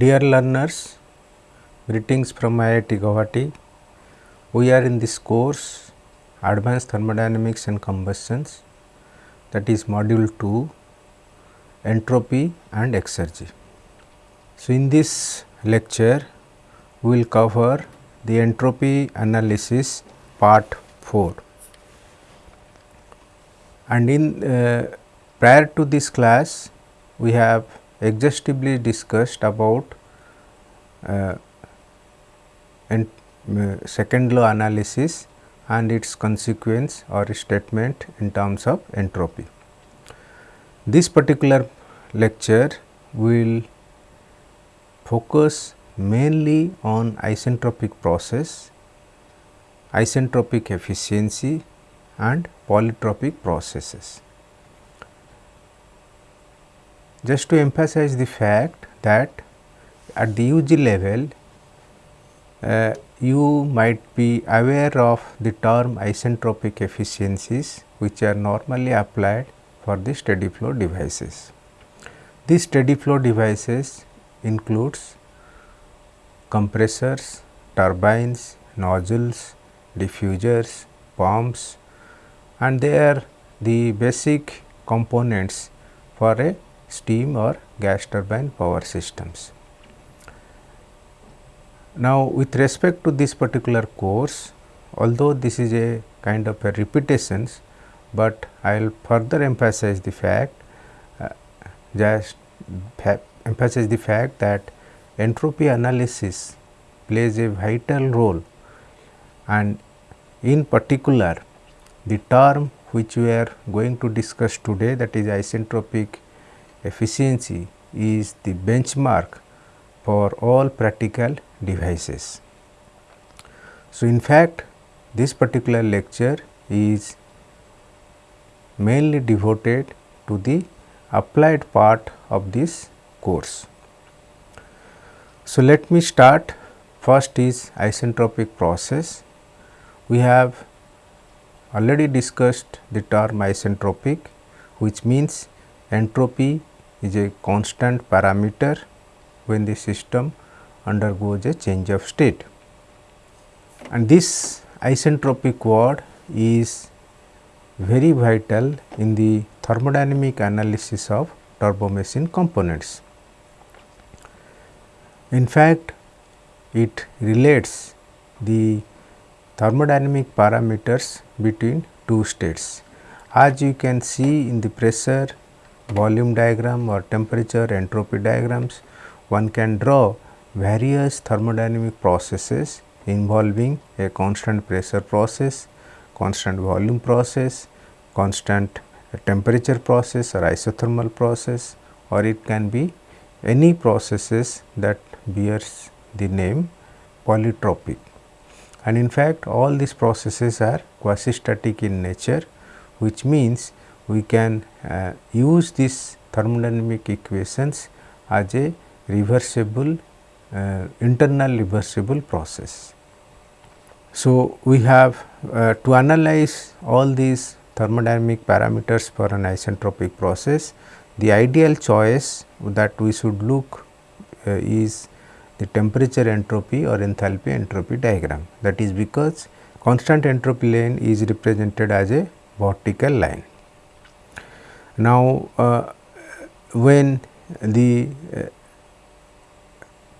Dear learners, greetings from IIT Guwahati. We are in this course Advanced Thermodynamics and Combustions that is module 2 Entropy and Exergy. So, in this lecture we will cover the entropy analysis part 4 and in uh, prior to this class we have exhaustively discussed about uh, and, uh, second law analysis and its consequence or statement in terms of entropy. This particular lecture will focus mainly on isentropic process, isentropic efficiency and polytropic processes. Just to emphasize the fact that at the UG level uh, you might be aware of the term isentropic efficiencies which are normally applied for the steady flow devices. These steady flow devices includes compressors, turbines, nozzles, diffusers, pumps and they are the basic components for a steam or gas turbine power systems. Now, with respect to this particular course, although this is a kind of a repetitions, but I will further emphasize the fact uh, just emphasize the fact that entropy analysis plays a vital role and in particular the term which we are going to discuss today that is isentropic efficiency is the benchmark for all practical devices. So, in fact, this particular lecture is mainly devoted to the applied part of this course. So, let me start first is isentropic process. We have already discussed the term isentropic which means entropy is a constant parameter when the system undergoes a change of state. And this isentropic word is very vital in the thermodynamic analysis of turbo machine components. In fact, it relates the thermodynamic parameters between two states. As you can see in the pressure volume diagram or temperature entropy diagrams, one can draw various thermodynamic processes involving a constant pressure process, constant volume process, constant temperature process or isothermal process or it can be any processes that bears the name polytropic. And in fact, all these processes are quasi static in nature which means we can uh, use these thermodynamic equations as a reversible uh, internal reversible process. So, we have uh, to analyze all these thermodynamic parameters for an isentropic process, the ideal choice that we should look uh, is the temperature entropy or enthalpy entropy diagram. That is because constant entropy line is represented as a vertical line. Now, uh, when the uh,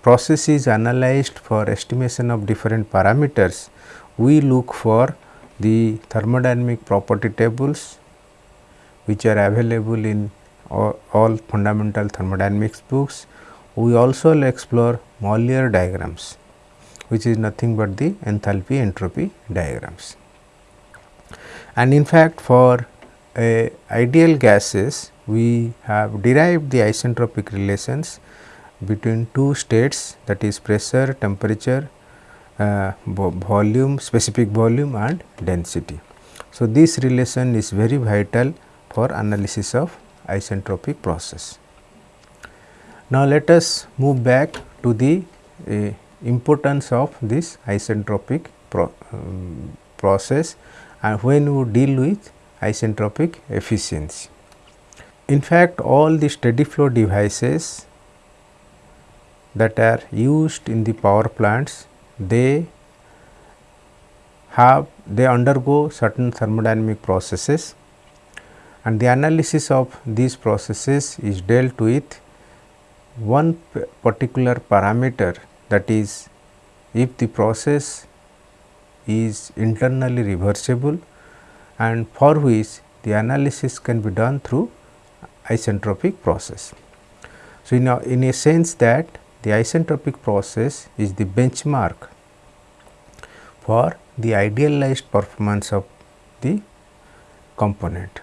process is analyzed for estimation of different parameters, we look for the thermodynamic property tables which are available in all, all fundamental thermodynamics books. We also explore Mollier diagrams which is nothing but the enthalpy entropy diagrams. And in fact, for ideal gases we have derived the isentropic relations between two states that is pressure, temperature, uh, volume, specific volume and density. So, this relation is very vital for analysis of isentropic process. Now, let us move back to the uh, importance of this isentropic pro, um, process and when we deal with isentropic efficiency. In fact, all the steady flow devices that are used in the power plants they have they undergo certain thermodynamic processes and the analysis of these processes is dealt with one particular parameter that is if the process is internally reversible and for which the analysis can be done through isentropic process. So, in a, in a sense that the isentropic process is the benchmark for the idealized performance of the component.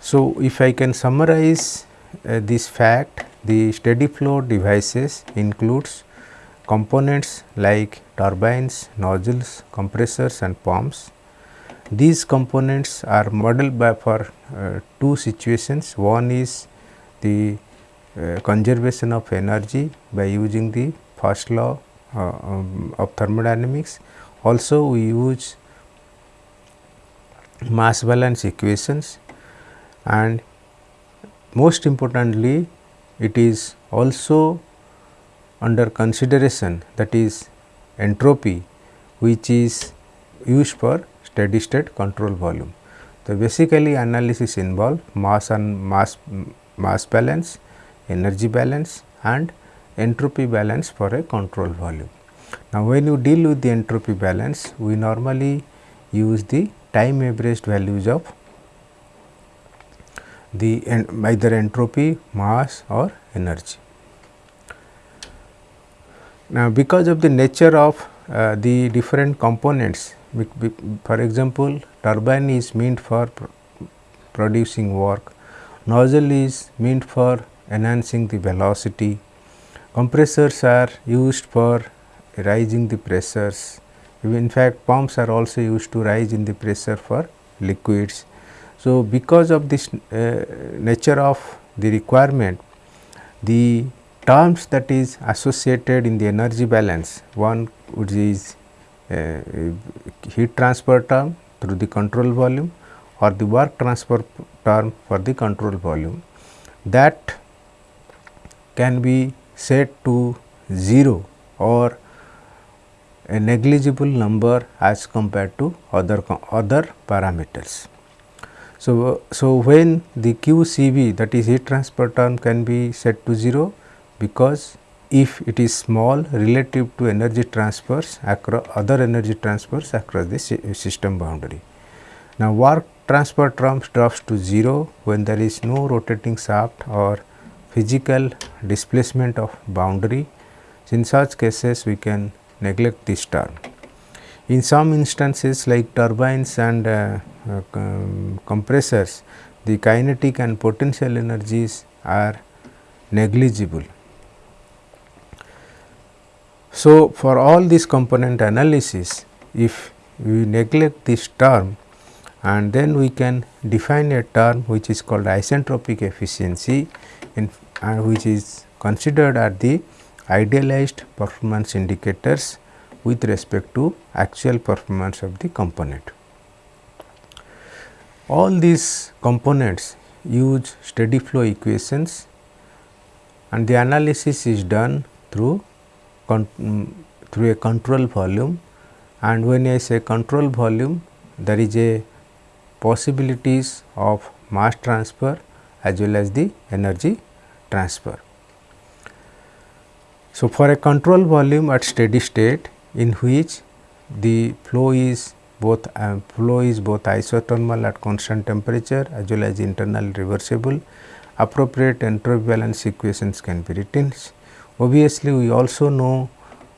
So, if I can summarize uh, this fact the steady flow devices includes components like turbines, nozzles, compressors and pumps. These components are modeled by for uh, two situations. One is the uh, conservation of energy by using the first law uh, um, of thermodynamics. Also we use mass balance equations and most importantly it is also under consideration that is entropy which is used for steady state control volume. So, basically analysis involve mass and mass mass balance, energy balance and entropy balance for a control volume. Now, when you deal with the entropy balance we normally use the time averaged values of the either entropy, mass or energy. Now, because of the nature of uh, the different components, for example, turbine is meant for pr producing work, nozzle is meant for enhancing the velocity, compressors are used for rising the pressures, in fact, pumps are also used to rise in the pressure for liquids. So, because of this uh, nature of the requirement, the terms that is associated in the energy balance, one which is Uh, heat transfer term through the control volume or the work transfer term for the control volume that can be set to 0 or a negligible number as compared to other other parameters. So, so when the QCV that is heat transfer term can be set to 0 because if it is small relative to energy transfers across other energy transfers across the system boundary. Now, work transfer term drops to 0 when there is no rotating shaft or physical displacement of boundary. In such cases, we can neglect this term. In some instances like turbines and uh, uh, compressors, the kinetic and potential energies are negligible. So, for all this component analysis, if we neglect this term and then we can define a term which is called isentropic efficiency in, uh, which is considered at the idealized performance indicators with respect to actual performance of the component. All these components use steady flow equations and the analysis is done through through a control volume and when I say control volume there is a possibilities of mass transfer as well as the energy transfer. So, for a control volume at steady state in which the flow is both uh, flow is both isothermal at constant temperature as well as internal reversible appropriate entropy balance equations can be written. Obviously, we also know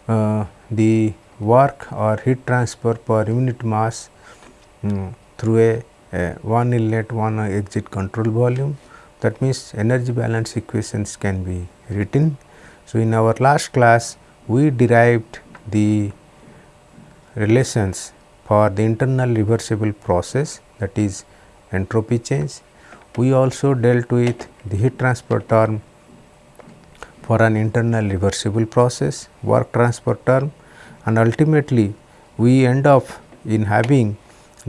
uh, the work or heat transfer per unit mass um, through a, a, one inlet one exit control volume that means energy balance equations can be written. So, in our last class we derived the relations for the internal reversible process that is entropy change. We also dealt with the heat transfer term for an internal reversible process, work transfer term and ultimately we end up in having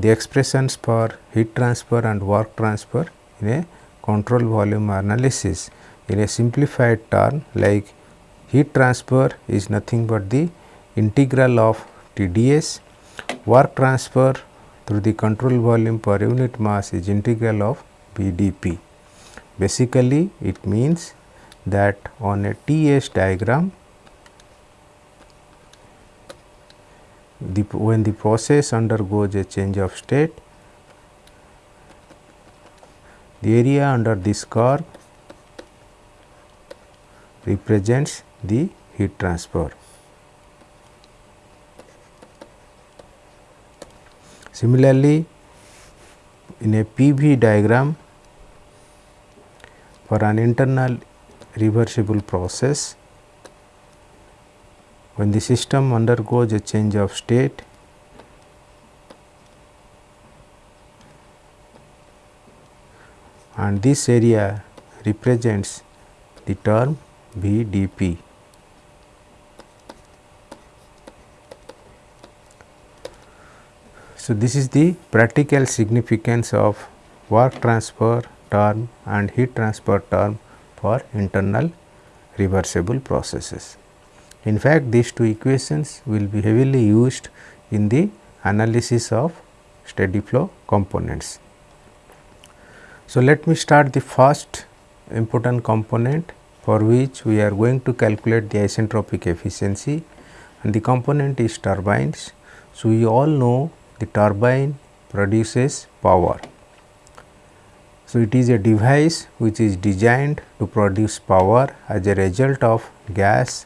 the expressions for heat transfer and work transfer in a control volume analysis in a simplified term like heat transfer is nothing but the integral of TdS, work transfer through the control volume per unit mass is integral of VdP. Basically, it means that on a TS diagram, the when the process undergoes a change of state, the area under this curve represents the heat transfer. Similarly, in a PV diagram for an internal reversible process, when the system undergoes a change of state, and this area represents the term V d p. So, this is the practical significance of work transfer term and heat transfer term for internal reversible processes. In fact, these two equations will be heavily used in the analysis of steady flow components. So, let me start the first important component for which we are going to calculate the isentropic efficiency and the component is turbines. So, we all know the turbine produces power. So, it is a device which is designed to produce power as a result of gas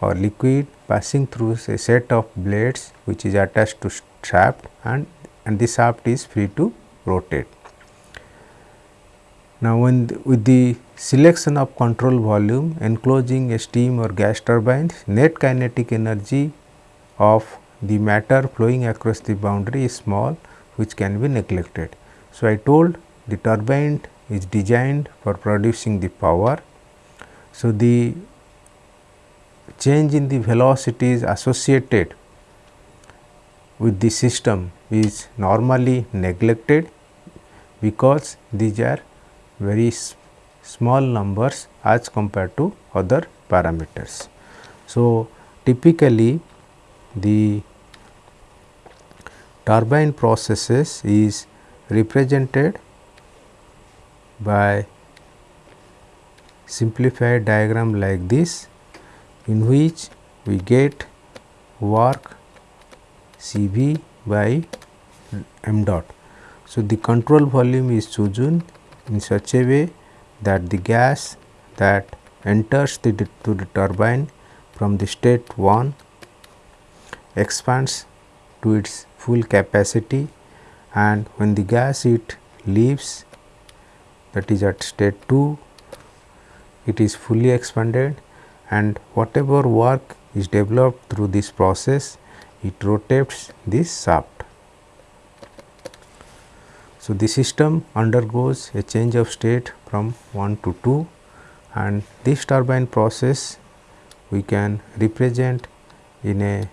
or liquid passing through a set of blades which is attached to shaft and, and the shaft is free to rotate. Now, when the, with the selection of control volume enclosing a steam or gas turbines, net kinetic energy of the matter flowing across the boundary is small which can be neglected. So, I told the turbine is designed for producing the power. So, the change in the velocities associated with the system is normally neglected because these are very small numbers as compared to other parameters. So, typically the turbine processes is represented by simplified diagram like this in which we get work C v by m dot. So, the control volume is chosen in such a way that the gas that enters the, to the turbine from the state 1 expands to its full capacity and when the gas it leaves that is at state 2 it is fully expanded and whatever work is developed through this process it rotates this shaft so, the system undergoes a change of state from 1 to 2 and this turbine process we can represent in a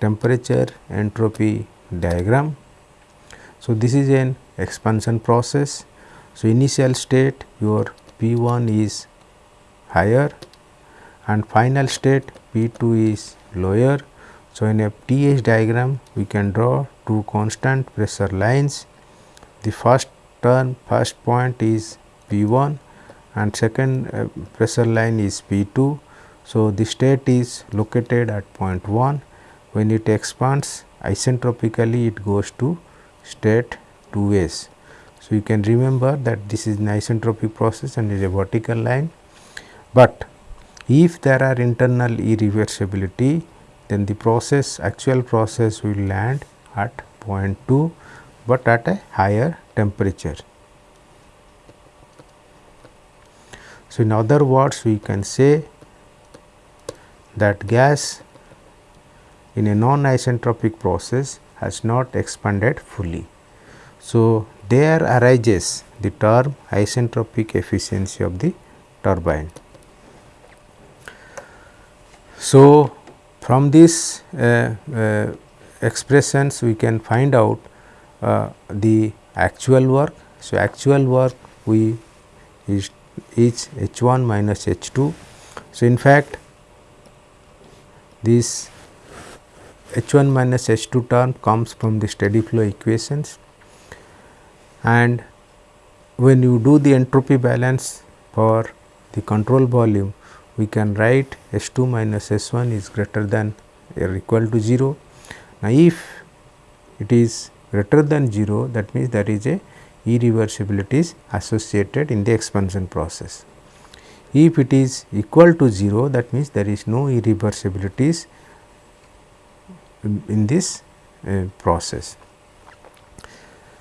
temperature entropy diagram. So, this is an expansion process. So, initial state your P 1 is higher and final state P 2 is lower. So, in a TS diagram we can draw two constant pressure lines. The first turn first point is P 1 and second uh, pressure line is P 2. So, the state is located at point 1 when it expands isentropically it goes to state 2 s. So, you can remember that this is an isentropic process and is a vertical line, but if there are internal irreversibility then the process actual process will land at 0.2, but at a higher temperature. So, in other words we can say that gas in a non isentropic process has not expanded fully. So, there arises the term isentropic efficiency of the turbine. So, from this uh, uh, expressions we can find out uh, the actual work. So, actual work we is is H 1 minus H 2. So, in fact, this H 1 minus H 2 term comes from the steady flow equations and when you do the entropy balance for the control volume we can write S 2 minus S 1 is greater than or equal to 0. Now, if it is greater than 0 that means there is a irreversibility is associated in the expansion process. If it is equal to 0 that means there is no irreversibilities in this uh, process.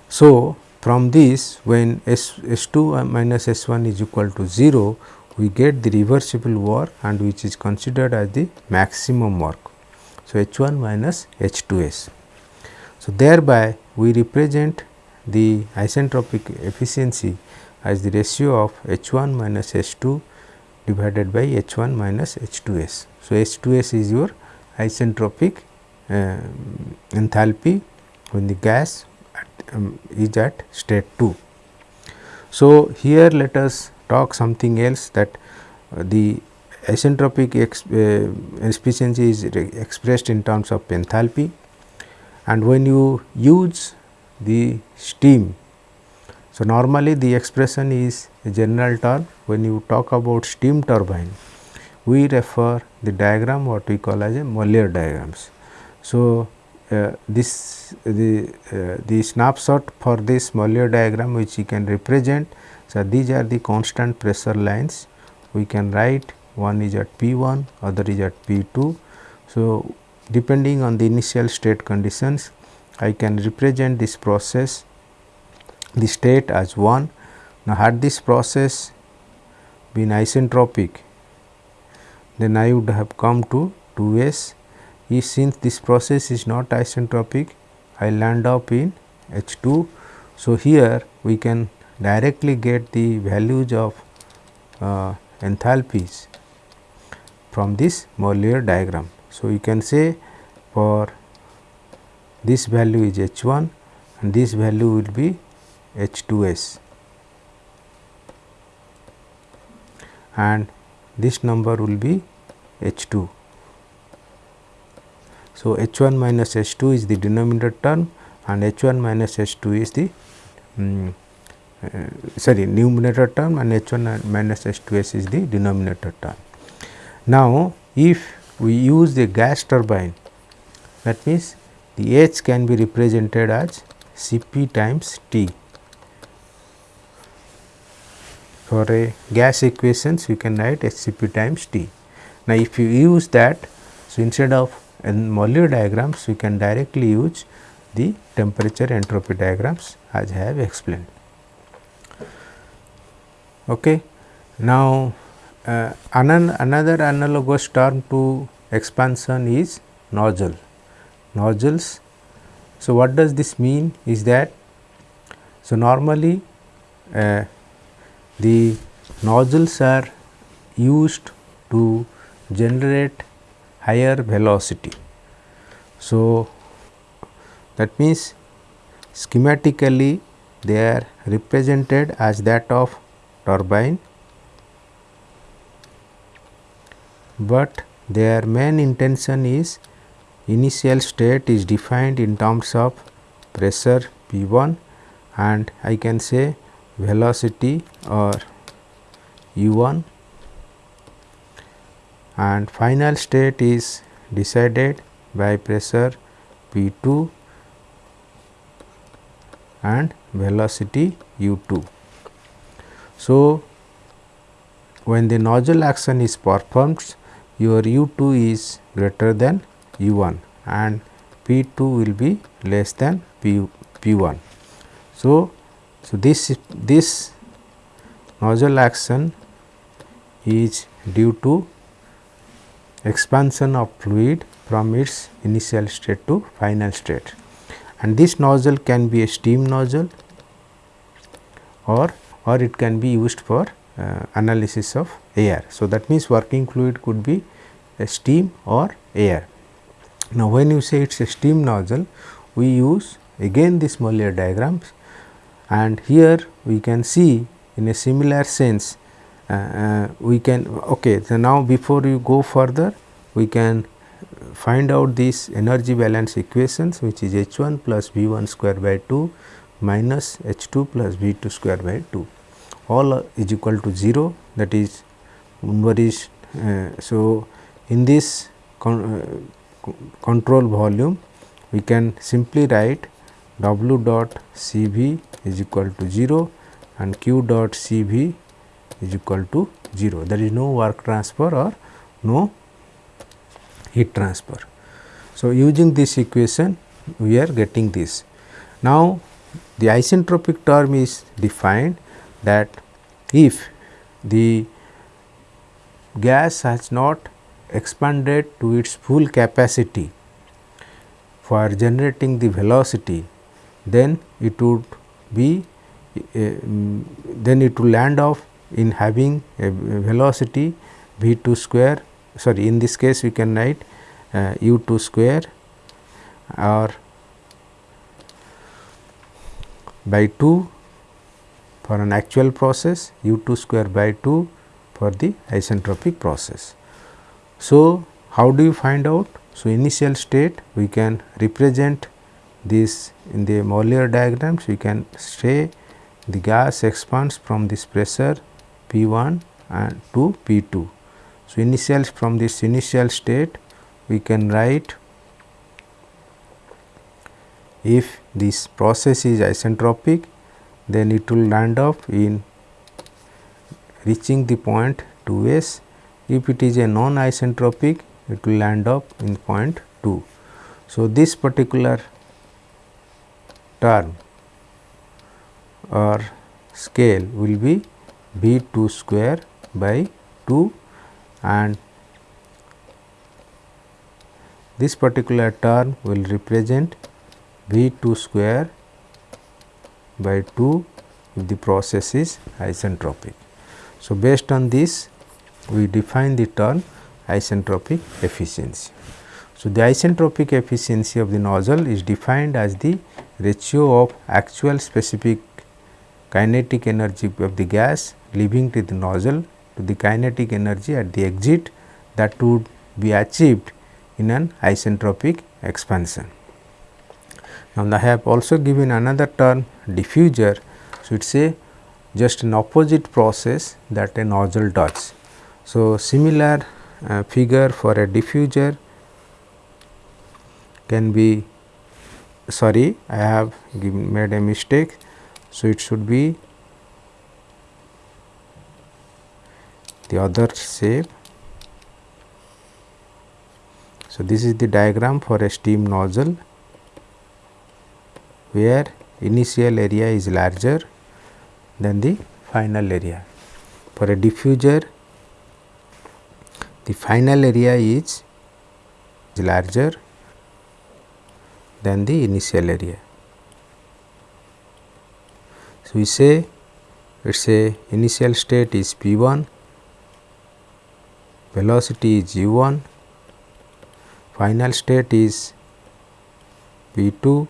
So, from this when S, S2 minus S1 is equal to 0 we get the reversible work and which is considered as the maximum work. So, H1 minus H2S. So, thereby we represent the isentropic efficiency as the ratio of H1 minus H2 divided by H1 minus H2S. So, H2S is your isentropic uh, enthalpy when the gas um, is at state 2. So, here let us talk something else that uh, the isentropic uh, efficiency is expressed in terms of enthalpy and when you use the steam. So, normally the expression is a general term when you talk about steam turbine we refer the diagram what we call as a Mollier diagrams. So, this the uh, the snapshot for this Mollier diagram which you can represent. So, these are the constant pressure lines we can write one is at P 1 other is at P 2. So, depending on the initial state conditions I can represent this process the state as 1. Now, had this process been isentropic then I would have come to 2 s if since this process is not isentropic I land up in H 2. So, here we can directly get the values of uh, enthalpies from this Mollier diagram. So, you can say for this value is H 1 and this value will be H 2 s and this number will be H 2. So, H 1 minus H 2 is the denominator term and H 1 minus H 2 is the um, uh, sorry numerator term and H 1 minus H 2 s is the denominator term. Now, if we use the gas turbine that means the H can be represented as C p times T. For a gas equations you can write H C p times T. Now, if you use that so instead of in Mollier diagrams we can directly use the temperature entropy diagrams as I have explained. Okay. Now, uh, another analogous term to expansion is nozzle, nozzles. So, what does this mean is that, so normally uh, the nozzles are used to generate higher velocity. So, that means schematically they are represented as that of turbine, but their main intention is initial state is defined in terms of pressure P 1 and I can say velocity or u 1 and final state is decided by pressure P 2 and velocity u 2. So, when the nozzle action is performed your u 2 is greater than u 1 and P 2 will be less than P, P 1. So, so this this nozzle action is due to expansion of fluid from its initial state to final state and this nozzle can be a steam nozzle or or it can be used for uh, analysis of air. So, that means working fluid could be a steam or air. Now, when you say it is a steam nozzle we use again this Mollier diagrams and here we can see in a similar sense we can okay so now before you go further we can find out this energy balance equations which is H 1 plus V 1 square by 2 minus H 2 plus V 2 square by 2 all is equal to 0 that is number is uh, so in this con uh, control volume we can simply write W dot C v is equal to 0 and Q dot C v is equal to 0 there is no work transfer or no heat transfer. So, using this equation we are getting this. Now, the isentropic term is defined that if the gas has not expanded to its full capacity for generating the velocity, then it would be uh, then it will land off in having a velocity v 2 square sorry in this case we can write uh, u 2 square or by 2 for an actual process u 2 square by 2 for the isentropic process. So, how do you find out? So, initial state we can represent this in the Mollier diagrams we can say the gas expands from this pressure P 1 and to P 2 so, initial from this initial state we can write if this process is isentropic then it will land up in reaching the point 2 s. If it is a non isentropic it will land up in point 2. So, this particular term or scale will be b 2 square by 2 and this particular term will represent b 2 square by 2 if the process is isentropic. So, based on this we define the term isentropic efficiency. So, the isentropic efficiency of the nozzle is defined as the ratio of actual specific kinetic energy of the gas leaving to the nozzle to the kinetic energy at the exit that would be achieved in an isentropic expansion. Now, I have also given another term diffuser. So, it is a just an opposite process that a nozzle does. So, similar uh, figure for a diffuser can be sorry I have given made a mistake. So, it should be the other shape. So, this is the diagram for a steam nozzle where initial area is larger than the final area. For a diffuser the final area is larger than the initial area. So, we say it is a initial state is P 1 velocity is u 1, final state is p 2,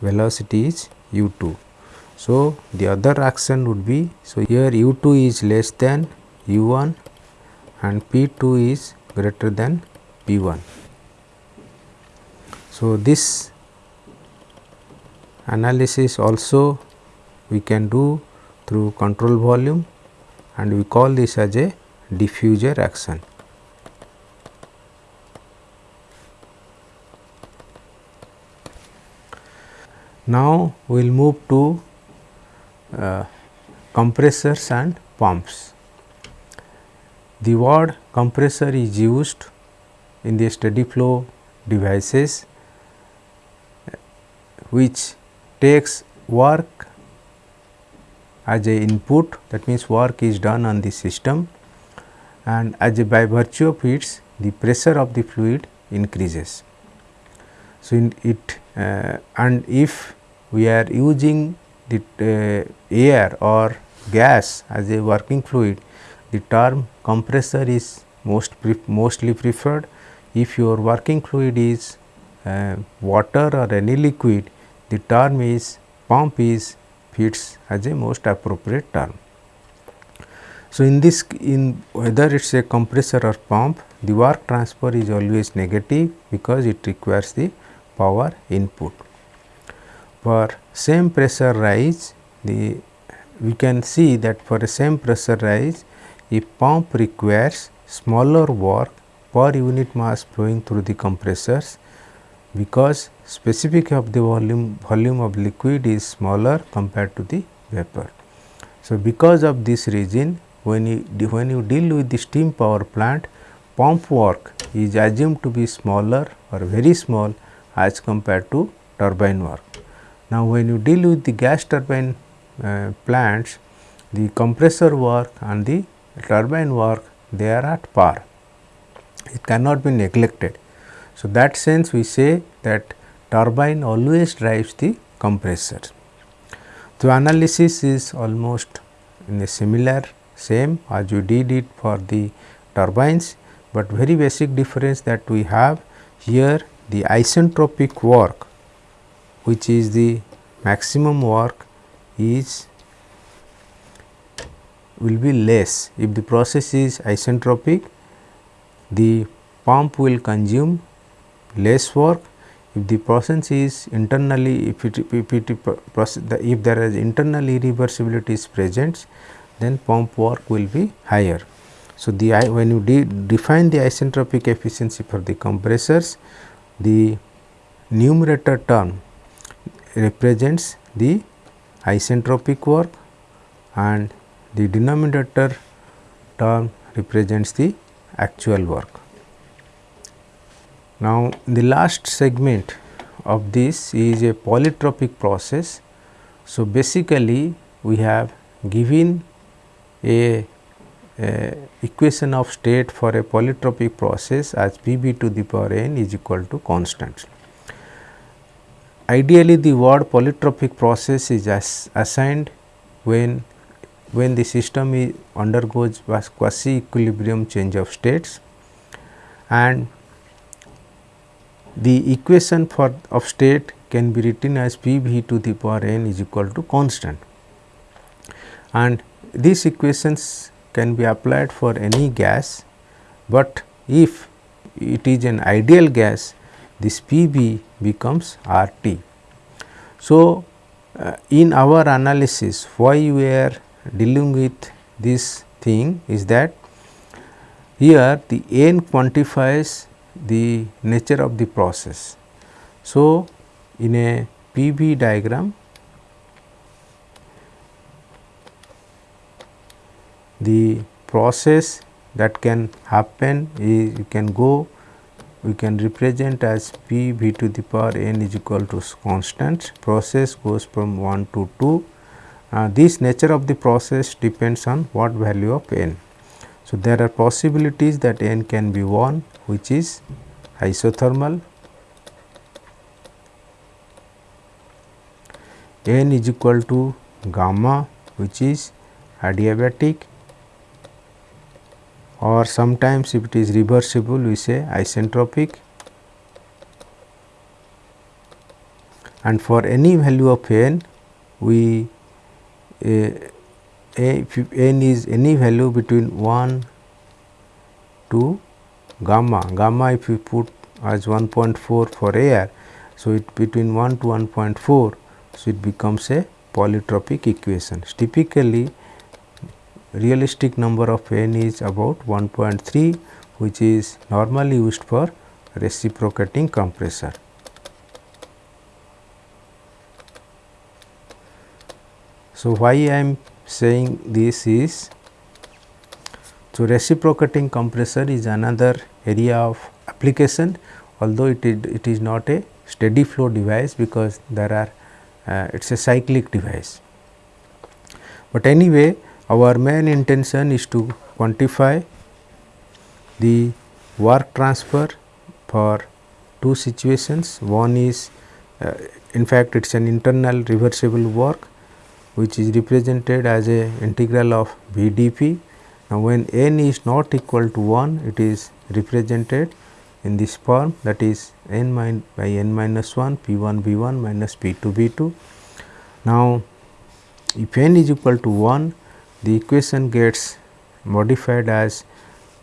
velocity is u 2. So, the other action would be, so here u 2 is less than u 1 and p 2 is greater than p 1. So, this analysis also we can do through control volume and we call this as a diffuser action. Now, we will move to uh, compressors and pumps. The word compressor is used in the steady flow devices which takes work as a input that means work is done on the system and as by virtue of its the pressure of the fluid increases. So, in it uh, and if we are using the uh, air or gas as a working fluid, the term compressor is most pre mostly preferred. If your working fluid is uh, water or any liquid, the term is pump is fits as a most appropriate term. So, in this in whether it is a compressor or pump the work transfer is always negative because it requires the power input. For same pressure rise the we can see that for a same pressure rise if pump requires smaller work per unit mass flowing through the compressors because specific of the volume volume of liquid is smaller compared to the vapor. So, because of this reason when you when you deal with the steam power plant pump work is assumed to be smaller or very small as compared to turbine work. Now, when you deal with the gas turbine uh, plants the compressor work and the turbine work they are at par it cannot be neglected. So, that sense we say that turbine always drives the compressor. So, analysis is almost in a similar same as you did it for the turbines, but very basic difference that we have here the isentropic work which is the maximum work is will be less if the process is isentropic the pump will consume less work if the process is internally if it, if, it if there is internal irreversibility is present then pump work will be higher. So, the I, when you de define the isentropic efficiency for the compressors the numerator term represents the isentropic work and the denominator term represents the actual work. Now, the last segment of this is a polytropic process. So, basically we have given a, a, equation of state for a polytropic process as P v to the power n is equal to constant. Ideally the word polytropic process is as assigned when when the system is undergoes quasi equilibrium change of states and the equation for of state can be written as P v to the power n is equal to constant and these equations can be applied for any gas, but if it is an ideal gas this P v becomes R t. So, uh, in our analysis why we are dealing with this thing is that here the n quantifies the nature of the process. So, in a PV diagram the process that can happen is you can go we can represent as p v to the power n is equal to constant. Process goes from 1 to 2 uh, this nature of the process depends on what value of n. So, there are possibilities that n can be 1 which is isothermal, n is equal to gamma which is adiabatic or sometimes if it is reversible we say isentropic and for any value of n we a, if n is any value between 1 to gamma, gamma if we put as 1.4 for air. So, it between 1 to 1.4, so it becomes a polytropic equation. Typically, realistic number of n is about 1.3 which is normally used for reciprocating compressor. So, why I am saying this is so reciprocating compressor is another area of application although it is, it is not a steady flow device because there are uh, it is a cyclic device. But anyway our main intention is to quantify the work transfer for two situations. One is uh, in fact, it is an internal reversible work which is represented as a integral of V d p. Now, when n is not equal to 1 it is represented in this form that is n min by n minus 1 p 1 v 1 minus p 2 v 2. Now, if n is equal to 1 the equation gets modified as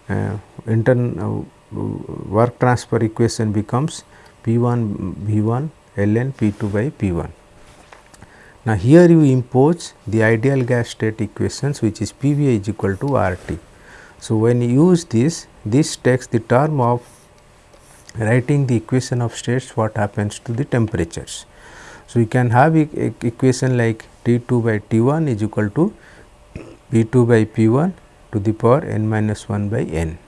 uh, intern work transfer equation becomes P 1 V 1 ln P 2 by P 1. Now, here you impose the ideal gas state equations which is P V is equal to R T. So, when you use this, this takes the term of writing the equation of states what happens to the temperatures. So, you can have e equation like T 2 by T 1 is equal to P 2 by P 1 to the power n minus 1 by n.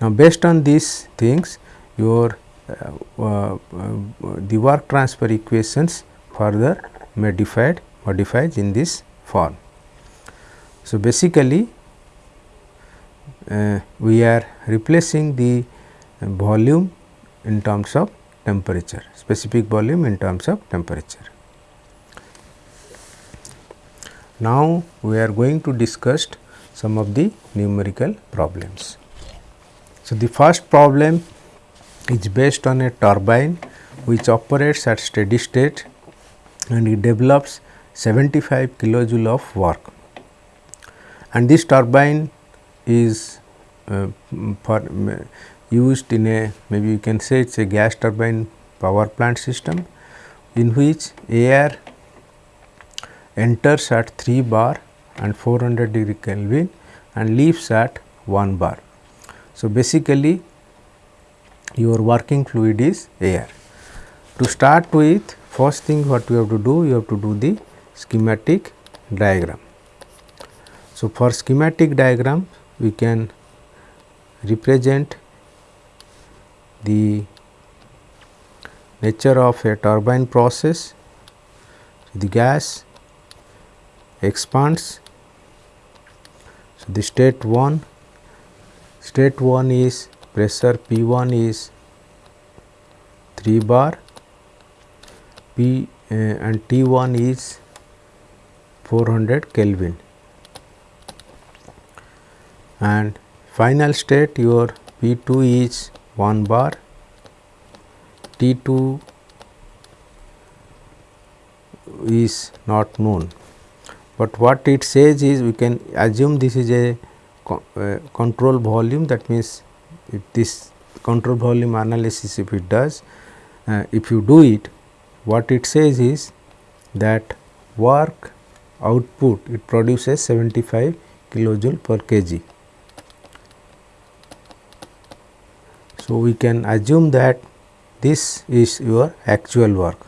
Now, based on these things your uh, uh, the work transfer equations further modified modified in this form. So, basically uh, we are replacing the volume in terms of temperature specific volume in terms of temperature. Now, we are going to discuss some of the numerical problems. So, the first problem is based on a turbine which operates at steady state and it develops 75 kilojoule of work and this turbine is uh, for used in a maybe you can say it is a gas turbine power plant system in which air enters at 3 bar and 400 degree Kelvin and leaves at 1 bar. So, basically your working fluid is air. To start with first thing what you have to do you have to do the schematic diagram. So, for schematic diagram we can represent the nature of a turbine process. The gas expands. So, the state 1, state 1 is pressure P 1 is 3 bar, P uh, and T 1 is 400 Kelvin and final state your P 2 is 1 bar, T 2 is not known, but what it says is we can assume this is a control volume that means if this control volume analysis if it does uh, if you do it what it says is that work output it produces 75 kilojoule per kg So, we can assume that this is your actual work.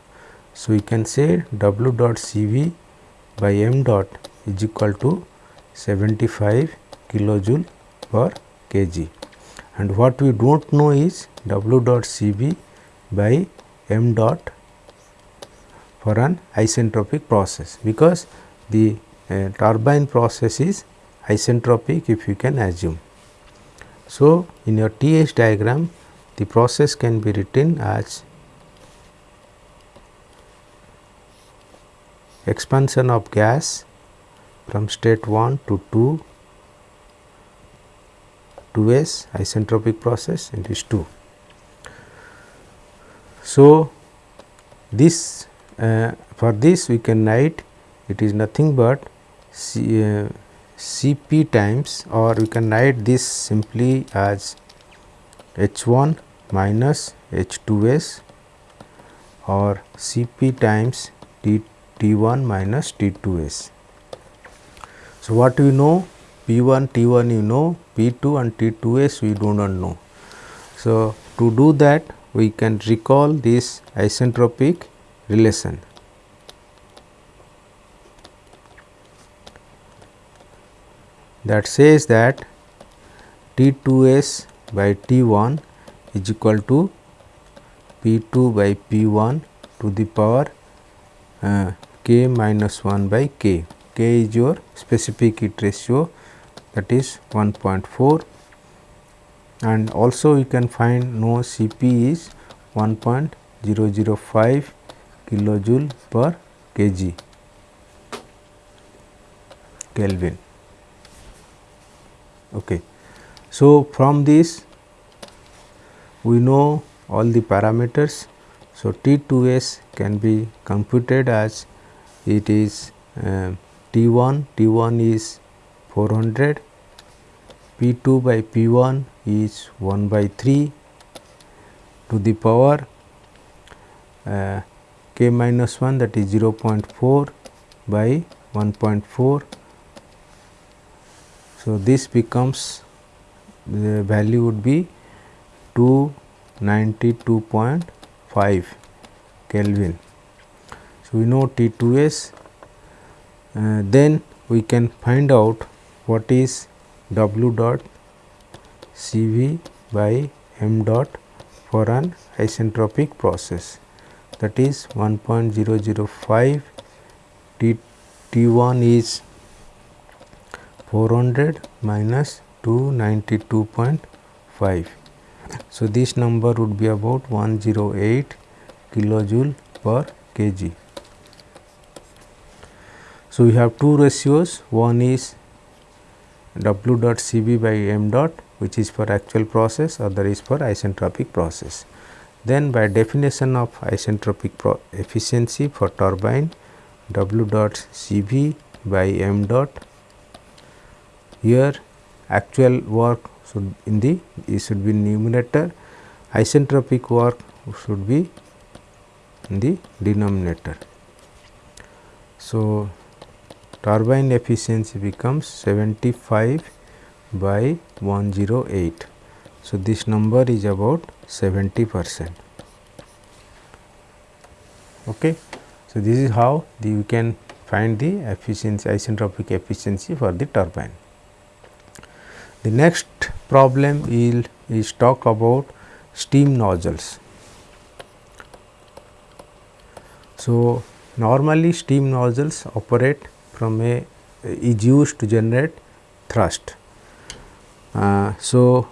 So, we can say W dot C V by m dot is equal to 75 kilojoule per kg and what we do not know is W dot C V by m dot for an isentropic process because the uh, turbine process is isentropic if you can assume. So, in your TH diagram the process can be written as expansion of gas from state 1 to 2 2s isentropic process it is 2. So, this uh, for this we can write it is nothing but C, uh, Cp times or we can write this simply as H1 minus H 2 S or Cp times T T 1 minus T 2 S. So, what we know P 1 T 1 you know P 2 and T 2 S we do not know. So, to do that we can recall this isentropic relation that says that T 2 s by T 1 is equal to P 2 by P 1 to the power uh, k minus 1 by k. k is your specific heat ratio that is 1.4 and also you can find no Cp is 1.005 kilojoule per kg Kelvin. Okay. So, from this we know all the parameters. So, T 2 s can be computed as it is uh, T 1, T 1 is 400 P 2 by P 1 is 1 by 3 to the power uh, k minus 1 that is 0 0.4 by 1.4. So, this becomes the value would be 292.5 Kelvin. So, we know T 2 s uh, then we can find out what is W dot C V by m dot for an isentropic process that is 1.005 T T 1 is 400 minus 292.5. So, this number would be about 108 kilojoule per kg. So, we have two ratios one is W dot C V by m dot which is for actual process other is for isentropic process. Then by definition of isentropic efficiency for turbine W dot C V by m dot here actual work should in the it should be numerator isentropic work should be in the denominator. So, turbine efficiency becomes 75 by 108. So, this number is about 70 percent. Okay. So, this is how the, you can find the efficiency isentropic efficiency for the turbine. The next problem is, is talk about steam nozzles. So, normally steam nozzles operate from a is used to generate thrust. Uh, so,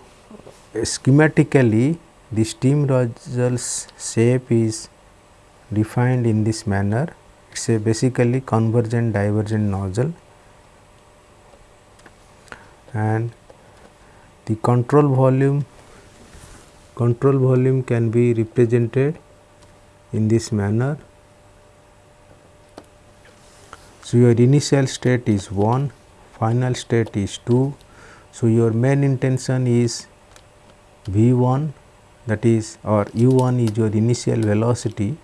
schematically the steam nozzles shape is defined in this manner it is a basically convergent divergent nozzle and the control volume control volume can be represented in this manner. So, your initial state is 1, final state is 2. So, your main intention is V 1 that is or u 1 is your initial velocity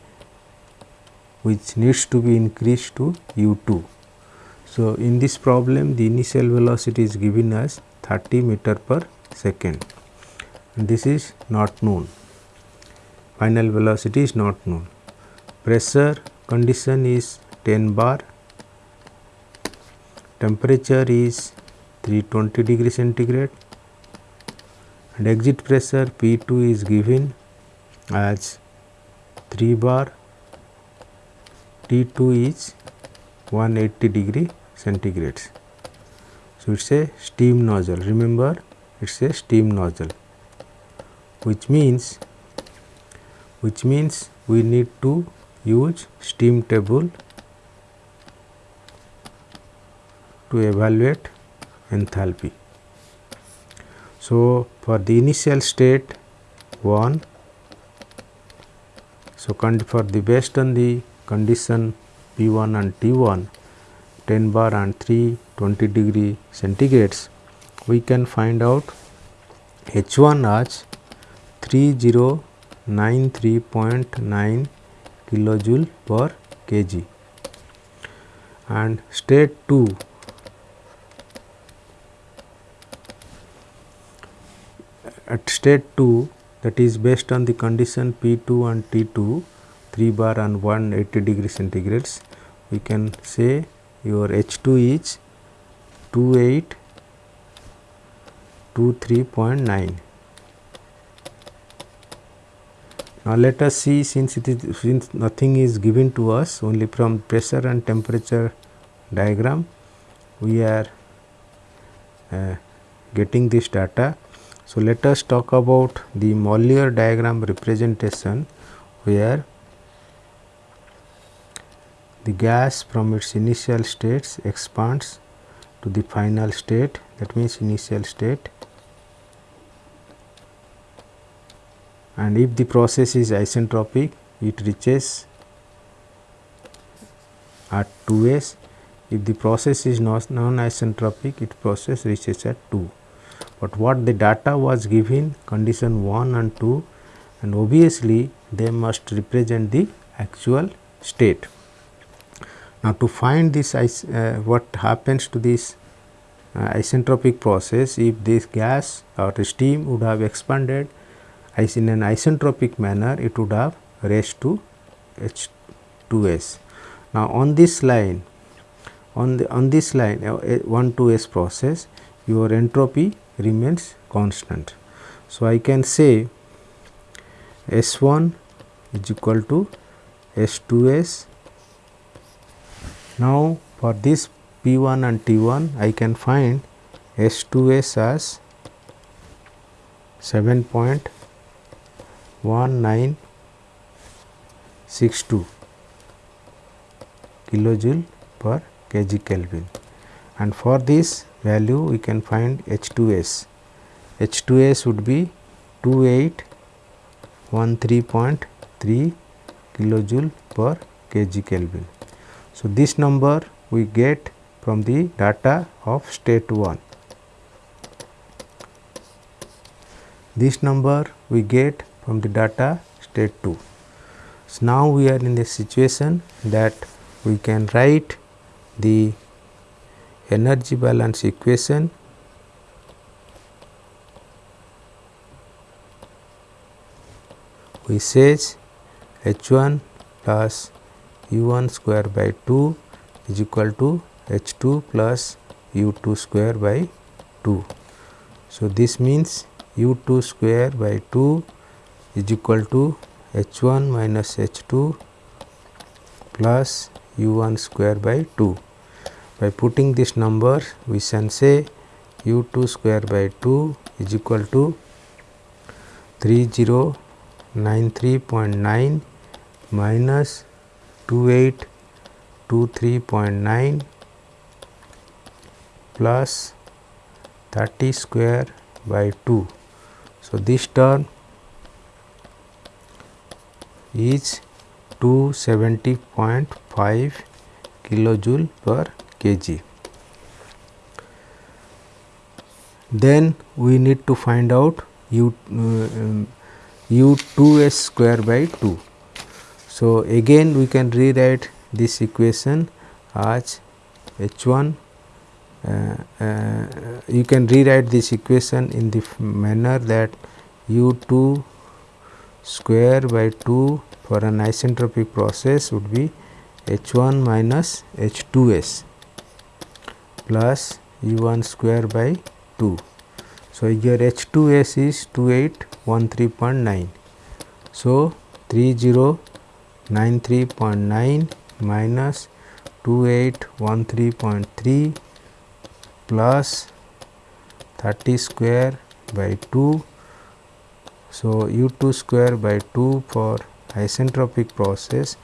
which needs to be increased to u 2. So, in this problem the initial velocity is given as 30 meter per second this is not known final velocity is not known pressure condition is 10 bar temperature is 320 degree centigrade and exit pressure P2 is given as 3 bar T2 is 180 degree centigrades. So, it is a steam nozzle remember it is a steam nozzle which means which means we need to use steam table to evaluate enthalpy. So, for the initial state 1 so for the based on the condition P 1 and T 1 10 bar and 3 20 degree centigrades we can find out H 1 as 3093.9 kilojoule per kg and state 2 at state 2 that is based on the condition P 2 and T 2 3 bar and 180 degree centigrades we can say your H 2 is 28 to 3.9. Now, let us see since it is since nothing is given to us only from pressure and temperature diagram we are uh, getting this data. So, let us talk about the Mollier diagram representation where the gas from its initial states expands to the final state. That means initial state. And if the process is isentropic it reaches at 2s if the process is non isentropic it process reaches at 2 but what the data was given condition 1 and 2 and obviously they must represent the actual state. Now, to find this uh, what happens to this uh, isentropic process if this gas or steam would have expanded is in an isentropic manner it would have raised to H 2s. Now, on this line on the on this line uh, 1 to s process your entropy remains constant. So, I can say S 1 is equal to S 2 s. Now, for this P 1 and T 1 I can find S 2 s as 7.1962 kilojoule per kg Kelvin and for this value we can find H2S. H2S would be 2813.3 kilojoule per kg Kelvin. So, this number we get from the data of state 1. This number we get from the data state 2. So, now we are in the situation that we can write the energy balance equation we says H 1 plus U 1 square by 2 is equal to H 2 plus U 2 square by 2. So, this means U 2 square by 2 is equal to H 1 minus H 2 plus u 1 square by 2. By putting this number we can say u 2 square by 2 is equal to 3093.9 minus 2823.9 plus 30 square by 2. So, this term is 270.5 kilojoule per kg. Then we need to find out u uh, u 2 s square by 2. So, again we can rewrite this equation as h 1 uh, uh, you can rewrite this equation in the manner that u 2 square by 2 for an isentropic process would be H 1 minus H 2 s plus U 1 square by 2. So, here H 2 s is 2813.9. So, 3093.9 minus 2813.3 plus 30 square by 2. So, u 2 square by 2 for isentropic process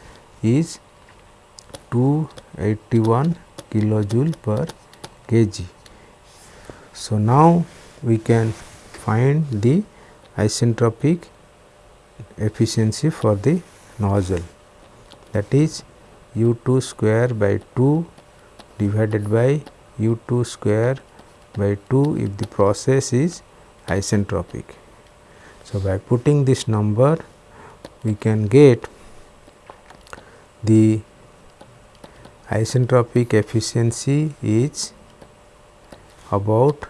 is 281 kilojoule per kg. So, now we can find the isentropic efficiency for the nozzle that is u 2 square by 2 divided by u 2 square by 2 if the process is isentropic. So, by putting this number we can get the isentropic efficiency is about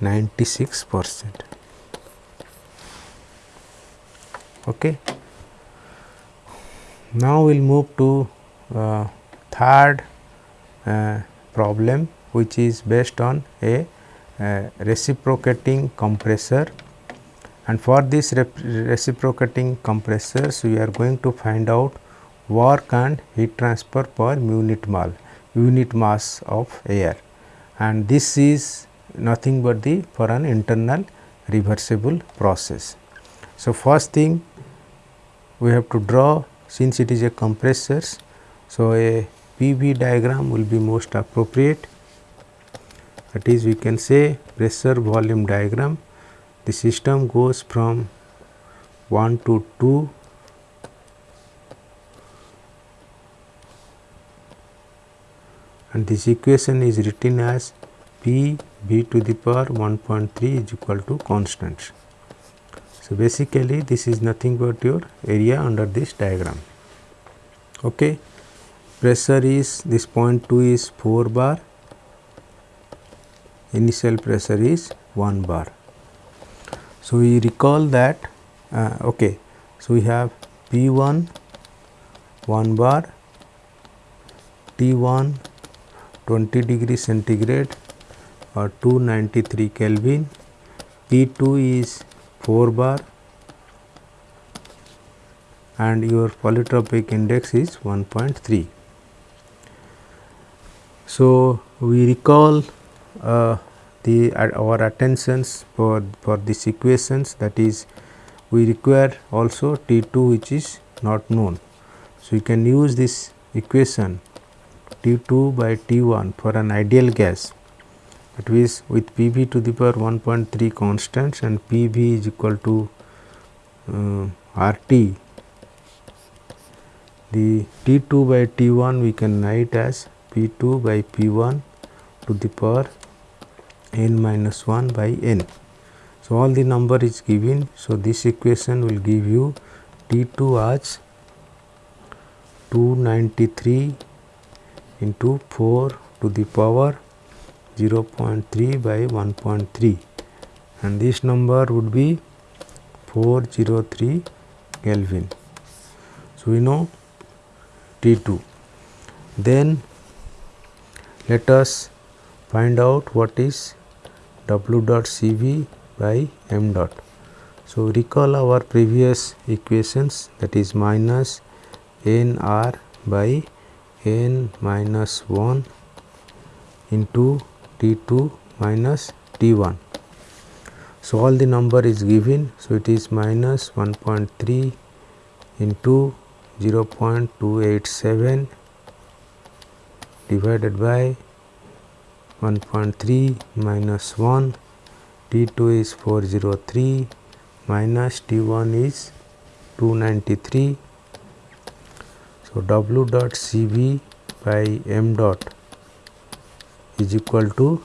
96 percent. Okay. Now, we will move to uh, third uh, problem which is based on a uh, reciprocating compressor and for this reciprocating compressors we are going to find out work and heat transfer per unit mole unit mass of air and this is nothing but the for an internal reversible process. So, first thing we have to draw since it is a compressor. So, a PV diagram will be most appropriate that is we can say pressure volume diagram the system goes from 1 to 2 and this equation is written as P v to the power 1.3 is equal to constant. So, basically this is nothing but your area under this diagram. Okay. Pressure is this point 2 is 4 bar, initial pressure is 1 bar. So, we recall that uh, okay. So, we have P 1 1 bar, T 1 20 degree centigrade or 293 Kelvin, P 2 is 4 bar and your polytropic index is 1.3. So, we recall uh, the our attentions for, for these equations that is we require also T 2 which is not known. So, you can use this equation T 2 by T 1 for an ideal gas that is with P v to the power 1.3 constants and P v is equal to uh, R t. The T 2 by T 1 we can write as P 2 by P 1 to the power n minus 1 by n. So, all the number is given. So, this equation will give you T 2 as 293 into 4 to the power 0.3 by 1.3 and this number would be 403 Kelvin. So, we know T 2. Then let us find out what is W dot C v by m dot. So, recall our previous equations that is minus n r by n minus 1 into T 2 minus T 1. So, all the number is given. So, it is minus 1.3 into 0 0.287 divided by 1.3 minus 1 T 2 is 403 minus T 1 is 293. So, W dot C V by m dot is equal to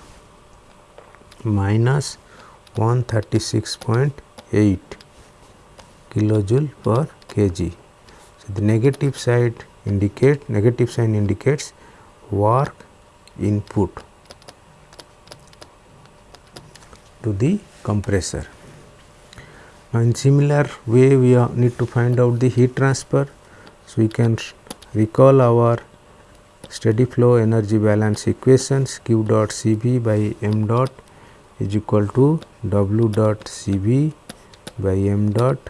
minus 136.8 kilojoule per kg. So, the negative side indicate negative sign indicates work input to the compressor. Now, in similar way we need to find out the heat transfer. So, we can recall our steady flow energy balance equations q dot C v by m dot is equal to w dot C v by m dot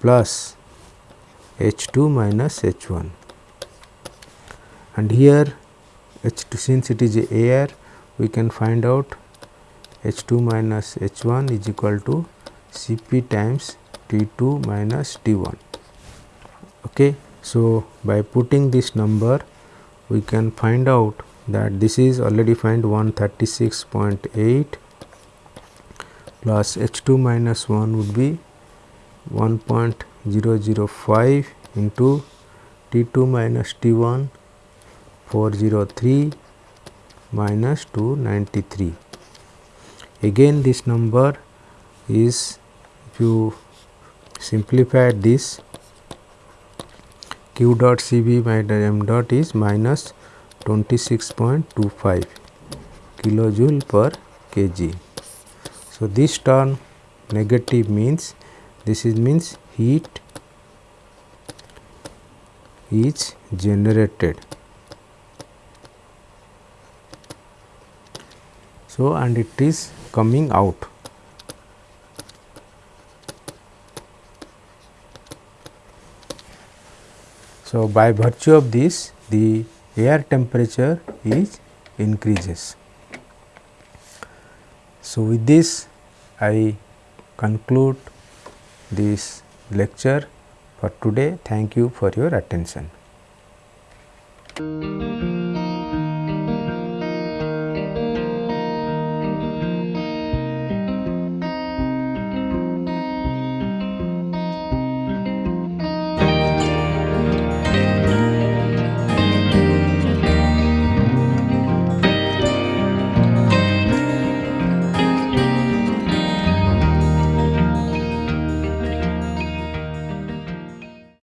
plus H 2 minus H 1 and here H 2 since it is air we can find out H 2 minus H 1 is equal to C p times T 2 minus T 1. Okay. So, by putting this number we can find out that this is already find 136.8 plus H 2 minus 1 would be 1.005 into T 2 minus T 1 403 minus 293 again this number is if you simplify this q dot c v minus m dot is minus 26.25 kilojoule per kg. So, this term negative means this is means heat is generated So, and it is coming out. So, by virtue of this the air temperature is increases. So, with this I conclude this lecture for today. Thank you for your attention.